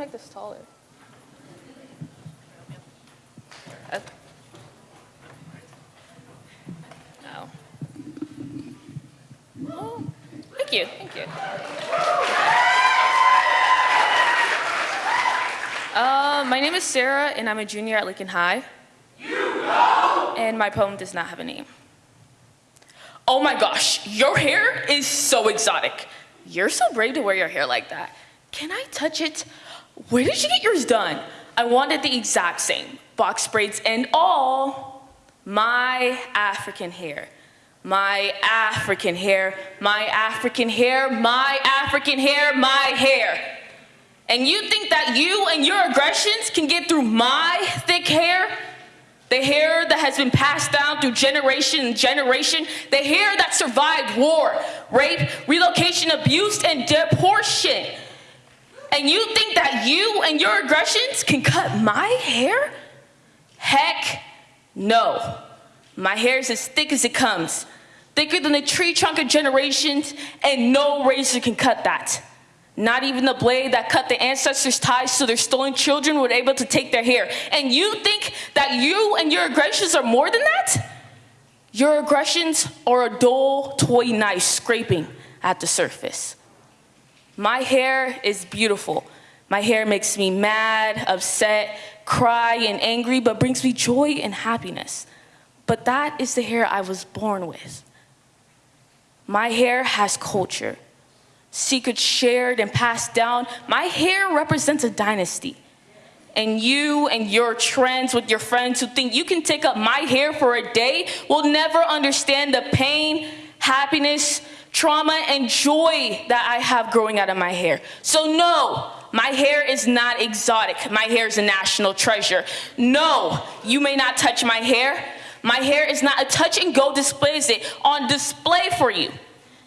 make this taller? Uh, Oh. Oh, thank you, thank you. Uh, my name is Sarah, and I'm a junior at Lincoln High. And my poem does not have a name. Oh my gosh, your hair is so exotic. You're so brave to wear your hair like that. Can I touch it? Where did you get yours done? I wanted the exact same, box braids and all. My African hair, my African hair, my African hair, my African hair, my hair. And you think that you and your aggressions can get through my thick hair? The hair that has been passed down through generation and generation, the hair that survived war, rape, relocation, abuse, and deportation. And you think that you and your aggressions can cut my hair? Heck no. My hair is as thick as it comes, thicker than the tree trunk of generations, and no razor can cut that. Not even the blade that cut the ancestors' ties so their stolen children were able to take their hair. And you think that you and your aggressions are more than that? Your aggressions are a dull toy knife scraping at the surface. My hair is beautiful. My hair makes me mad, upset, cry, and angry, but brings me joy and happiness. But that is the hair I was born with. My hair has culture secrets shared and passed down. My hair represents a dynasty. And you and your trends with your friends who think you can take up my hair for a day will never understand the pain, happiness, trauma, and joy that I have growing out of my hair. So no, my hair is not exotic. My hair is a national treasure. No, you may not touch my hair. My hair is not a touch and go display, is it on display for you.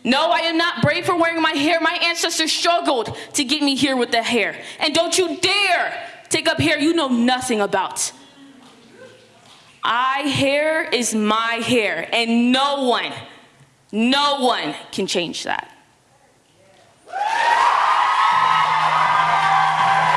No, I am not brave for wearing my hair. My ancestors struggled to get me here with the hair. And don't you dare take up hair you know nothing about. I hair is my hair, and no one, no one can change that.